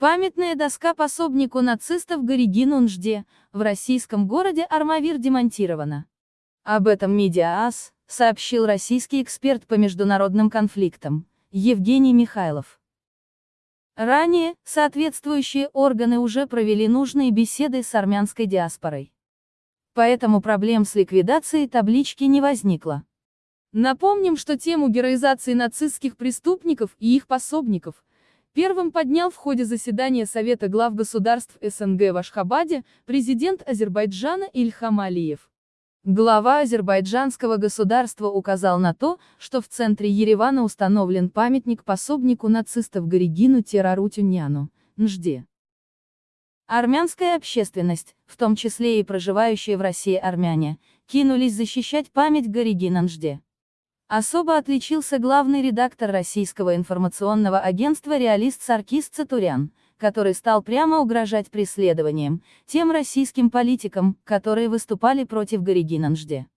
Памятная доска пособнику нацистов Горигину Нжде в российском городе Армавир демонтирована. Об этом Медиас сообщил российский эксперт по международным конфликтам Евгений Михайлов. Ранее, соответствующие органы уже провели нужные беседы с армянской диаспорой. Поэтому проблем с ликвидацией таблички не возникло. Напомним, что тему героизации нацистских преступников и их пособников первым поднял в ходе заседания Совета глав государств СНГ в Ашхабаде президент Азербайджана Ильхам Алиев. Глава азербайджанского государства указал на то, что в центре Еревана установлен памятник пособнику нацистов Горигину Терарутюняну, Нжде. Армянская общественность, в том числе и проживающие в России армяне, кинулись защищать память Горигина Нжде. Особо отличился главный редактор российского информационного агентства «Реалист» Саркис Цатурян, который стал прямо угрожать преследованием тем российским политикам, которые выступали против Горигина Нжде.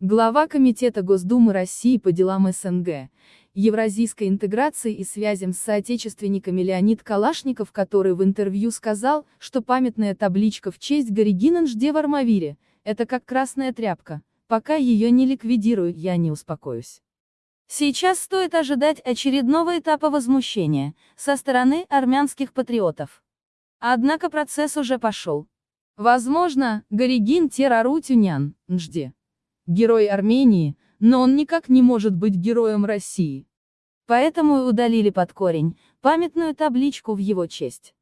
Глава Комитета Госдумы России по делам СНГ, евразийской интеграции и связям с соотечественниками Леонид Калашников, который в интервью сказал, что памятная табличка в честь Горигина Нжде в Армавире – это как красная тряпка, пока ее не ликвидирую, я не успокоюсь. Сейчас стоит ожидать очередного этапа возмущения со стороны армянских патриотов. Однако процесс уже пошел. Возможно, Горигин Терару Тюнян, Нжде. Герой Армении, но он никак не может быть героем России. Поэтому и удалили под корень памятную табличку в его честь.